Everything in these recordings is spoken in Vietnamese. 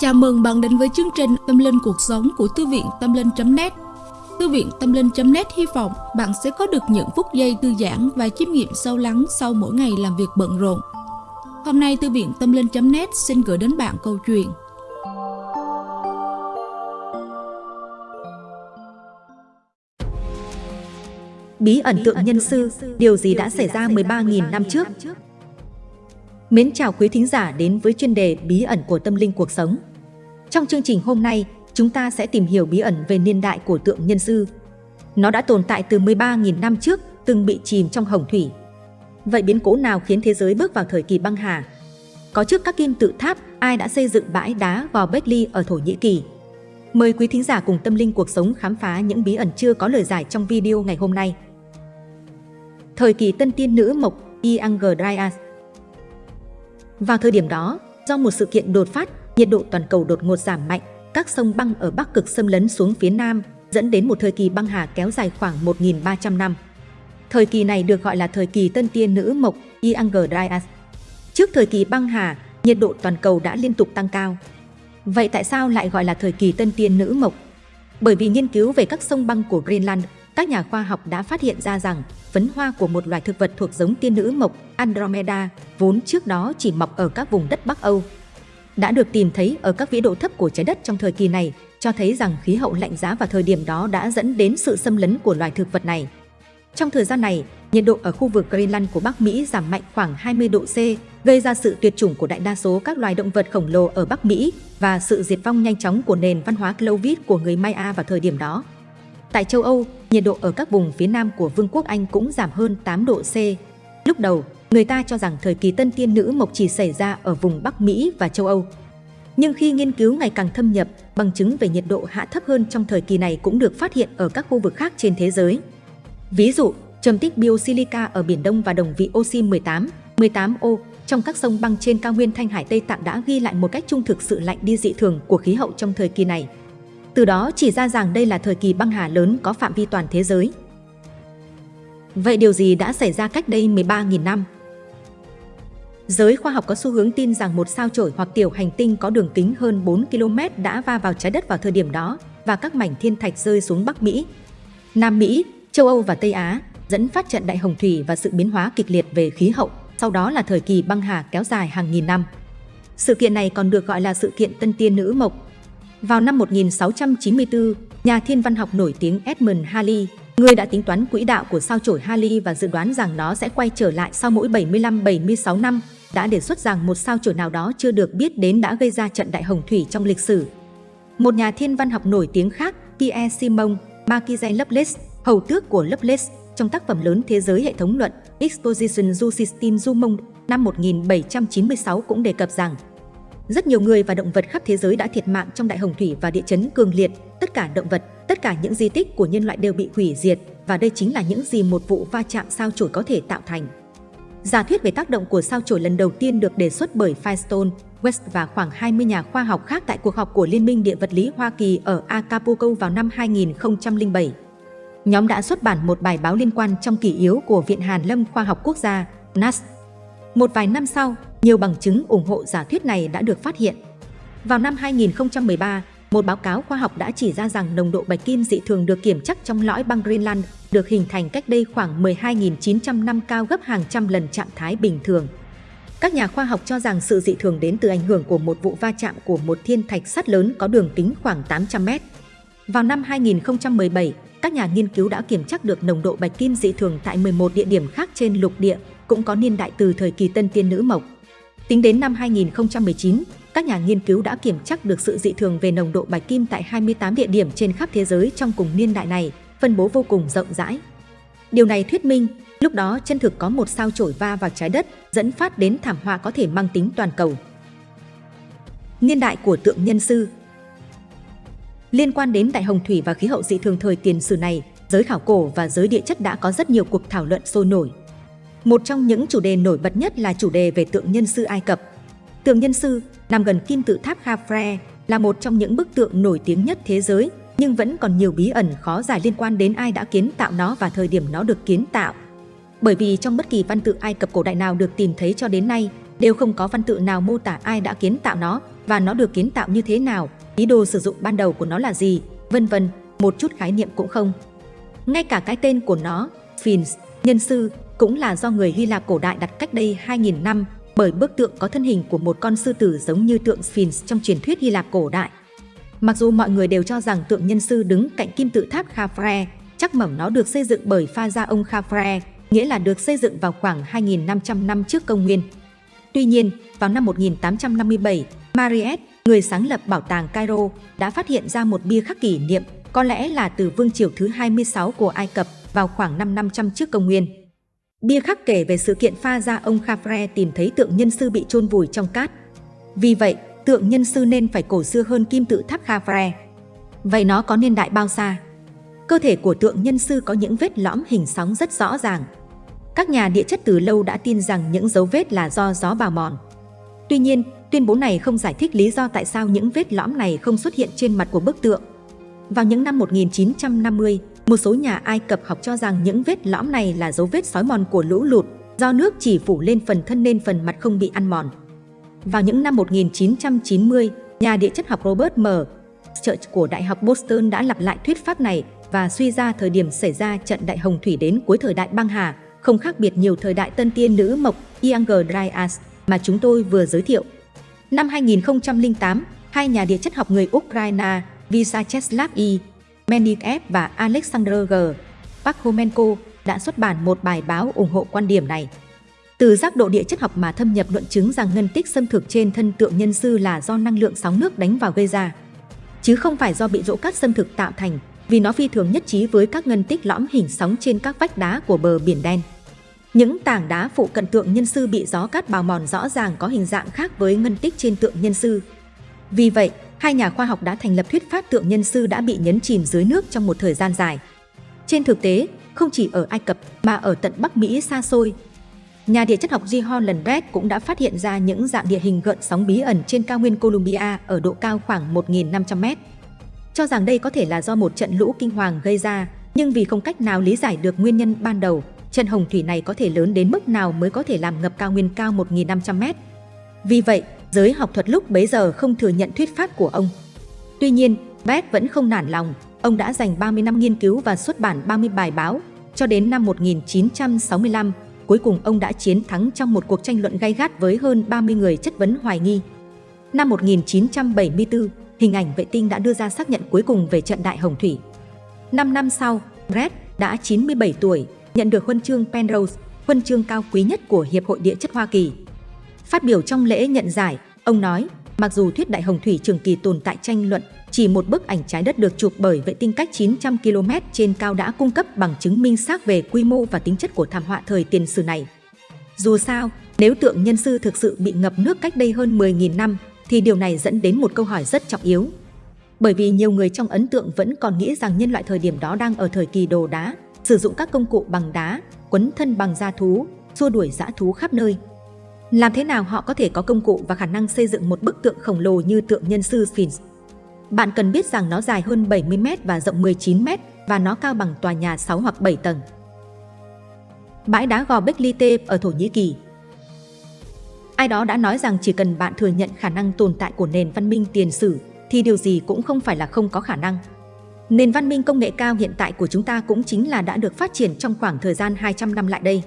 Chào mừng bạn đến với chương trình Tâm Linh Cuộc Sống của Thư viện Tâm Linh.net Thư viện Tâm Linh.net hy vọng bạn sẽ có được những phút giây thư giãn và chiêm nghiệm sâu lắng sau mỗi ngày làm việc bận rộn. Hôm nay Thư viện Tâm Linh.net xin gửi đến bạn câu chuyện Bí ẩn tượng nhân sư, điều gì đã xảy ra 13.000 năm trước? Mến chào quý thính giả đến với chuyên đề Bí ẩn của tâm linh cuộc sống. Trong chương trình hôm nay, chúng ta sẽ tìm hiểu bí ẩn về niên đại của tượng nhân sư. Nó đã tồn tại từ 13.000 năm trước, từng bị chìm trong hồng thủy. Vậy biến cố nào khiến thế giới bước vào thời kỳ băng hà? Có trước các kim tự tháp, ai đã xây dựng bãi đá vào Bekli ở Thổ Nhĩ Kỳ? Mời quý thính giả cùng tâm linh cuộc sống khám phá những bí ẩn chưa có lời giải trong video ngày hôm nay. Thời kỳ tân tiên nữ mộc Iang Dryas Vào thời điểm đó, do một sự kiện đột phát, nhiệt độ toàn cầu đột ngột giảm mạnh, các sông băng ở Bắc Cực xâm lấn xuống phía Nam, dẫn đến một thời kỳ băng hà kéo dài khoảng 1.300 năm. Thời kỳ này được gọi là thời kỳ tân tiên nữ mộc Younger Dryas. Trước thời kỳ băng hà, nhiệt độ toàn cầu đã liên tục tăng cao. Vậy tại sao lại gọi là thời kỳ tân tiên nữ mộc? Bởi vì nghiên cứu về các sông băng của Greenland, các nhà khoa học đã phát hiện ra rằng phấn hoa của một loài thực vật thuộc giống tiên nữ mộc Andromeda, vốn trước đó chỉ mọc ở các vùng đất Bắc Âu. Đã được tìm thấy ở các vĩ độ thấp của trái đất trong thời kỳ này, cho thấy rằng khí hậu lạnh giá vào thời điểm đó đã dẫn đến sự xâm lấn của loài thực vật này. Trong thời gian này, nhiệt độ ở khu vực Greenland của Bắc Mỹ giảm mạnh khoảng 20 độ C, gây ra sự tuyệt chủng của đại đa số các loài động vật khổng lồ ở Bắc Mỹ và sự diệt vong nhanh chóng của nền văn hóa Clovis của người Maya vào thời điểm đó. Tại châu Âu, nhiệt độ ở các vùng phía nam của Vương quốc Anh cũng giảm hơn 8 độ C. Lúc đầu, người ta cho rằng thời kỳ tân tiên nữ mộc chỉ xảy ra ở vùng Bắc Mỹ và châu Âu. Nhưng khi nghiên cứu ngày càng thâm nhập, bằng chứng về nhiệt độ hạ thấp hơn trong thời kỳ này cũng được phát hiện ở các khu vực khác trên thế giới. Ví dụ, trầm tích biosilica ở Biển Đông và đồng vị oxy 18, 18O trong các sông băng trên cao nguyên Thanh Hải Tây Tạng đã ghi lại một cách trung thực sự lạnh đi dị thường của khí hậu trong thời kỳ này. Từ đó chỉ ra rằng đây là thời kỳ băng hà lớn có phạm vi toàn thế giới. Vậy điều gì đã xảy ra cách đây 13.000 năm? Giới khoa học có xu hướng tin rằng một sao chổi hoặc tiểu hành tinh có đường kính hơn 4 km đã va vào trái đất vào thời điểm đó và các mảnh thiên thạch rơi xuống Bắc Mỹ, Nam Mỹ, châu Âu và Tây Á, dẫn phát trận đại hồng thủy và sự biến hóa kịch liệt về khí hậu, sau đó là thời kỳ băng hà kéo dài hàng nghìn năm. Sự kiện này còn được gọi là sự kiện Tân Tiên Nữ Mộc. Vào năm 1694, nhà thiên văn học nổi tiếng Edmund Halley, người đã tính toán quỹ đạo của sao chổi Halley và dự đoán rằng nó sẽ quay trở lại sau mỗi 75-76 năm, đã đề xuất rằng một sao chổi nào đó chưa được biết đến đã gây ra trận đại hồng thủy trong lịch sử. Một nhà thiên văn học nổi tiếng khác, Pierre Simon Marquise Lovelace, hầu tước của Lovelace, trong tác phẩm lớn thế giới hệ thống luận Exposition du System du Monde năm 1796 cũng đề cập rằng rất nhiều người và động vật khắp thế giới đã thiệt mạng trong đại hồng thủy và địa chấn cường liệt. Tất cả động vật, tất cả những di tích của nhân loại đều bị hủy diệt và đây chính là những gì một vụ va chạm sao chổi có thể tạo thành. Giả thuyết về tác động của sao chổi lần đầu tiên được đề xuất bởi Firestone, West và khoảng 20 nhà khoa học khác tại cuộc họp của Liên minh Địa vật lý Hoa Kỳ ở Acapulco vào năm 2007. Nhóm đã xuất bản một bài báo liên quan trong kỷ yếu của Viện Hàn Lâm Khoa học Quốc gia, NAS. Một vài năm sau, nhiều bằng chứng ủng hộ giả thuyết này đã được phát hiện. Vào năm 2013, một báo cáo khoa học đã chỉ ra rằng nồng độ bạch kim dị thường được kiểm chắc trong lõi băng Greenland được hình thành cách đây khoảng 12.900 năm cao gấp hàng trăm lần trạng thái bình thường. Các nhà khoa học cho rằng sự dị thường đến từ ảnh hưởng của một vụ va chạm của một thiên thạch sắt lớn có đường kính khoảng 800 mét. Vào năm 2017, các nhà nghiên cứu đã kiểm chắc được nồng độ bạch kim dị thường tại 11 địa điểm khác trên lục địa, cũng có niên đại từ thời kỳ tân tiên nữ mộc. Tính đến năm 2019, các nhà nghiên cứu đã kiểm chắc được sự dị thường về nồng độ bạch kim tại 28 địa điểm trên khắp thế giới trong cùng niên đại này, phân bố vô cùng rộng rãi. Điều này thuyết minh, lúc đó chân thực có một sao chổi va vào trái đất, dẫn phát đến thảm họa có thể mang tính toàn cầu. Niên đại của tượng nhân sư Liên quan đến đại hồng thủy và khí hậu dị thường thời tiền sử này, giới khảo cổ và giới địa chất đã có rất nhiều cuộc thảo luận sôi nổi. Một trong những chủ đề nổi bật nhất là chủ đề về tượng nhân sư Ai Cập. Tượng nhân sư nằm gần kim tự tháp Khafre là một trong những bức tượng nổi tiếng nhất thế giới, nhưng vẫn còn nhiều bí ẩn khó giải liên quan đến ai đã kiến tạo nó và thời điểm nó được kiến tạo. Bởi vì trong bất kỳ văn tự Ai Cập cổ đại nào được tìm thấy cho đến nay, đều không có văn tự nào mô tả ai đã kiến tạo nó và nó được kiến tạo như thế nào, ý đồ sử dụng ban đầu của nó là gì, vân vân, một chút khái niệm cũng không. Ngay cả cái tên của nó, Phins, nhân sư, cũng là do người Hy Lạp cổ đại đặt cách đây 2.000 năm bởi bức tượng có thân hình của một con sư tử giống như tượng Sphinx trong truyền thuyết Hy Lạp cổ đại. Mặc dù mọi người đều cho rằng tượng nhân sư đứng cạnh kim tự tháp Khafre, chắc mẩm nó được xây dựng bởi pha gia ông Khafre, nghĩa là được xây dựng vào khoảng 2.500 năm trước công nguyên. Tuy nhiên, vào năm 1857, Mariette, người sáng lập bảo tàng Cairo, đã phát hiện ra một bia khắc kỷ niệm, có lẽ là từ vương triều thứ 26 của Ai Cập vào khoảng năm 500 trước công nguyên. Bia khắc kể về sự kiện pha ra ông Khafre tìm thấy tượng nhân sư bị chôn vùi trong cát. Vì vậy, tượng nhân sư nên phải cổ xưa hơn kim tự tháp Khafre. Vậy nó có niên đại bao xa? Cơ thể của tượng nhân sư có những vết lõm hình sóng rất rõ ràng. Các nhà địa chất từ lâu đã tin rằng những dấu vết là do gió bào mòn. Tuy nhiên, tuyên bố này không giải thích lý do tại sao những vết lõm này không xuất hiện trên mặt của bức tượng. Vào những năm 1950, một số nhà Ai Cập học cho rằng những vết lõm này là dấu vết sói mòn của lũ lụt, do nước chỉ phủ lên phần thân nên phần mặt không bị ăn mòn. Vào những năm 1990, nhà địa chất học Robert M. Church của Đại học Boston đã lặp lại thuyết pháp này và suy ra thời điểm xảy ra trận đại hồng thủy đến cuối thời đại băng hà, không khác biệt nhiều thời đại tân tiên nữ mộc Younger Dryas mà chúng tôi vừa giới thiệu. Năm 2008, hai nhà địa chất học người Ukraine Vyacheslav E. Menikev và Alexander G. Pakhomenko đã xuất bản một bài báo ủng hộ quan điểm này. Từ giác độ địa chất học mà thâm nhập luận chứng rằng ngân tích xâm thực trên thân tượng nhân sư là do năng lượng sóng nước đánh vào gây ra, chứ không phải do bị rỗ cát xâm thực tạo thành, vì nó phi thường nhất trí với các ngân tích lõm hình sóng trên các vách đá của bờ biển đen. Những tảng đá phụ cận tượng nhân sư bị gió cát bào mòn rõ ràng có hình dạng khác với ngân tích trên tượng nhân sư. Vì vậy, hai nhà khoa học đã thành lập thuyết pháp tượng nhân sư đã bị nhấn chìm dưới nước trong một thời gian dài. Trên thực tế, không chỉ ở Ai Cập mà ở tận Bắc Mỹ xa xôi, nhà địa chất học G. Holland Red cũng đã phát hiện ra những dạng địa hình gợn sóng bí ẩn trên cao nguyên Columbia ở độ cao khoảng 1.500 mét. Cho rằng đây có thể là do một trận lũ kinh hoàng gây ra, nhưng vì không cách nào lý giải được nguyên nhân ban đầu, trận hồng thủy này có thể lớn đến mức nào mới có thể làm ngập cao nguyên cao 1.500 mét. Vì vậy, giới học thuật lúc bấy giờ không thừa nhận thuyết pháp của ông. Tuy nhiên, Beck vẫn không nản lòng, ông đã dành 30 năm nghiên cứu và xuất bản 30 bài báo, cho đến năm 1965, cuối cùng ông đã chiến thắng trong một cuộc tranh luận gay gắt với hơn 30 người chất vấn hoài nghi. Năm 1974, hình ảnh vệ tinh đã đưa ra xác nhận cuối cùng về trận đại hồng thủy. Năm năm sau, Brett đã 97 tuổi, nhận được huân chương Penrose, huân chương cao quý nhất của Hiệp hội Địa chất Hoa Kỳ. Phát biểu trong lễ nhận giải, ông nói, mặc dù thuyết đại hồng thủy trường kỳ tồn tại tranh luận, chỉ một bức ảnh trái đất được chụp bởi vệ tinh cách 900 km trên cao đã cung cấp bằng chứng minh xác về quy mô và tính chất của thảm họa thời tiền sử này. Dù sao, nếu tượng nhân sư thực sự bị ngập nước cách đây hơn 10.000 năm, thì điều này dẫn đến một câu hỏi rất trọng yếu. Bởi vì nhiều người trong ấn tượng vẫn còn nghĩ rằng nhân loại thời điểm đó đang ở thời kỳ đồ đá, sử dụng các công cụ bằng đá, quấn thân bằng da thú, xua đuổi dã thú khắp nơi. Làm thế nào họ có thể có công cụ và khả năng xây dựng một bức tượng khổng lồ như tượng nhân sư Sphinx? Bạn cần biết rằng nó dài hơn 70m và rộng 19m và nó cao bằng tòa nhà 6 hoặc 7 tầng. Bãi đá gò Beklite ở Thổ Nhĩ Kỳ Ai đó đã nói rằng chỉ cần bạn thừa nhận khả năng tồn tại của nền văn minh tiền sử thì điều gì cũng không phải là không có khả năng. Nền văn minh công nghệ cao hiện tại của chúng ta cũng chính là đã được phát triển trong khoảng thời gian 200 năm lại đây.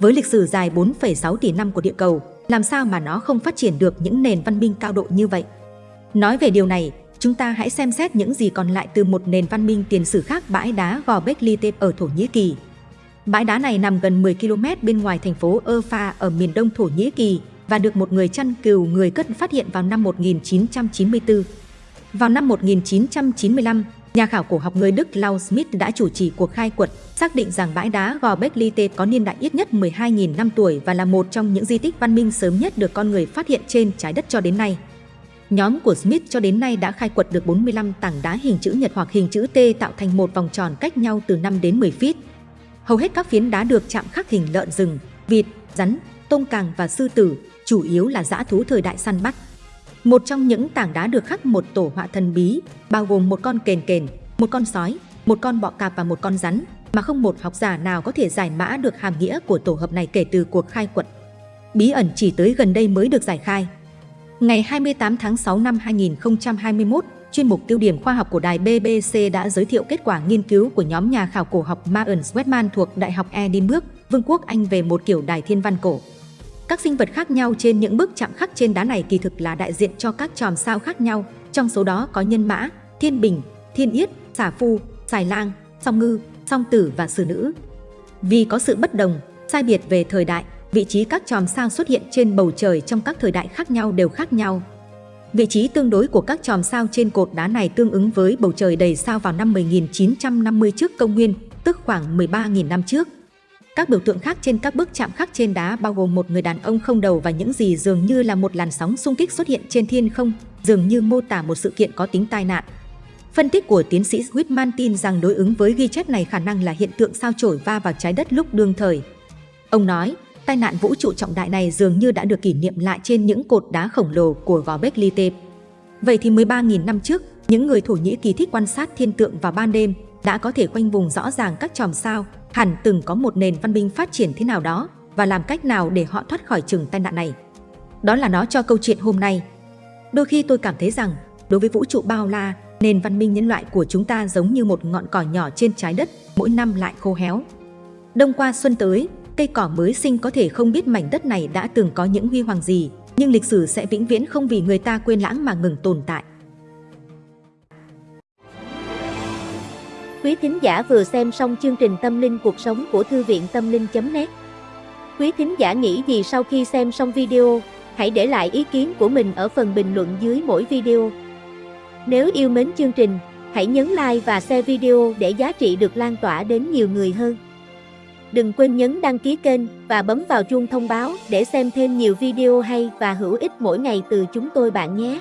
Với lịch sử dài 4,6 tỷ năm của địa cầu, làm sao mà nó không phát triển được những nền văn minh cao độ như vậy? Nói về điều này, chúng ta hãy xem xét những gì còn lại từ một nền văn minh tiền sử khác bãi đá Gò Beklite ở Thổ Nhĩ Kỳ. Bãi đá này nằm gần 10 km bên ngoài thành phố Urfa ở miền đông Thổ Nhĩ Kỳ và được một người chăn cừu người cất phát hiện vào năm 1994. Vào năm 1995, nhà khảo cổ học người Đức Klaus Smith đã chủ trì cuộc khai quật, xác định rằng bãi đá Gò Beklite có niên đại ít nhất 12.000 năm tuổi và là một trong những di tích văn minh sớm nhất được con người phát hiện trên trái đất cho đến nay. Nhóm của Smith cho đến nay đã khai quật được 45 tảng đá hình chữ nhật hoặc hình chữ T tạo thành một vòng tròn cách nhau từ 5 đến 10 feet. Hầu hết các phiến đá được chạm khắc hình lợn rừng, vịt, rắn, tôm càng và sư tử, chủ yếu là dã thú thời đại săn bắt. Một trong những tảng đá được khắc một tổ họa thần bí, bao gồm một con kền kền, một con sói, một con bọ cạp và một con rắn, mà không một học giả nào có thể giải mã được hàm nghĩa của tổ hợp này kể từ cuộc khai quật. bí ẩn chỉ tới gần đây mới được giải khai. Ngày 28 tháng 6 năm 2021, chuyên mục tiêu điểm khoa học của đài BBC đã giới thiệu kết quả nghiên cứu của nhóm nhà khảo cổ học Martin Sweatman thuộc Đại học Edinburgh, Vương quốc Anh về một kiểu đài thiên văn cổ. Các sinh vật khác nhau trên những bức chạm khắc trên đá này kỳ thực là đại diện cho các chòm sao khác nhau, trong số đó có nhân mã, thiên bình, thiên yết, xà phu, xài lang, song ngư, song tử và sử nữ. Vì có sự bất đồng, sai biệt về thời đại, vị trí các chòm sao xuất hiện trên bầu trời trong các thời đại khác nhau đều khác nhau. Vị trí tương đối của các chòm sao trên cột đá này tương ứng với bầu trời đầy sao vào năm 1950 trước công nguyên, tức khoảng 13.000 năm trước. Các biểu tượng khác trên các bức chạm khắc trên đá bao gồm một người đàn ông không đầu và những gì dường như là một làn sóng xung kích xuất hiện trên thiên không, dường như mô tả một sự kiện có tính tai nạn. Phân tích của tiến sĩ Whitman tin rằng đối ứng với ghi chép này khả năng là hiện tượng sao chổi va vào trái đất lúc đương thời. Ông nói, tai nạn vũ trụ trọng đại này dường như đã được kỷ niệm lại trên những cột đá khổng lồ của gò Bekli Tep. Vậy thì 13.000 năm trước, những người Thổ Nhĩ Kỳ thích quan sát thiên tượng vào ban đêm đã có thể khoanh vùng rõ ràng các chòm sao, hẳn từng có một nền văn minh phát triển thế nào đó và làm cách nào để họ thoát khỏi chừng tai nạn này. Đó là nó cho câu chuyện hôm nay. Đôi khi tôi cảm thấy rằng, đối với vũ trụ bao la, nền văn minh nhân loại của chúng ta giống như một ngọn cỏ nhỏ trên trái đất, mỗi năm lại khô héo. Đông qua xuân tới, cây cỏ mới sinh có thể không biết mảnh đất này đã từng có những huy hoàng gì, nhưng lịch sử sẽ vĩnh viễn không vì người ta quên lãng mà ngừng tồn tại. Quý thính giả vừa xem xong chương trình Tâm linh cuộc sống của Thư viện Tâm linh.net Quý thính giả nghĩ gì sau khi xem xong video, hãy để lại ý kiến của mình ở phần bình luận dưới mỗi video. Nếu yêu mến chương trình, hãy nhấn like và share video để giá trị được lan tỏa đến nhiều người hơn. Đừng quên nhấn đăng ký kênh và bấm vào chuông thông báo để xem thêm nhiều video hay và hữu ích mỗi ngày từ chúng tôi bạn nhé.